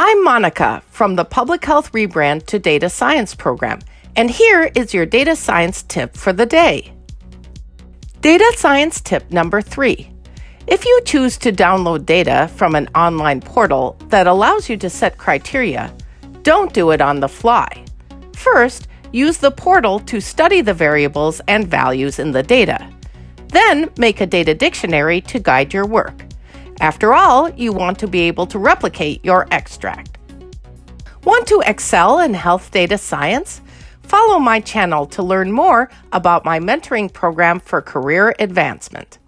I'm Monica from the Public Health Rebrand to Data Science program, and here is your data science tip for the day. Data science tip number three. If you choose to download data from an online portal that allows you to set criteria, don't do it on the fly. First, use the portal to study the variables and values in the data. Then, make a data dictionary to guide your work. After all, you want to be able to replicate your extract. Want to excel in health data science? Follow my channel to learn more about my mentoring program for career advancement.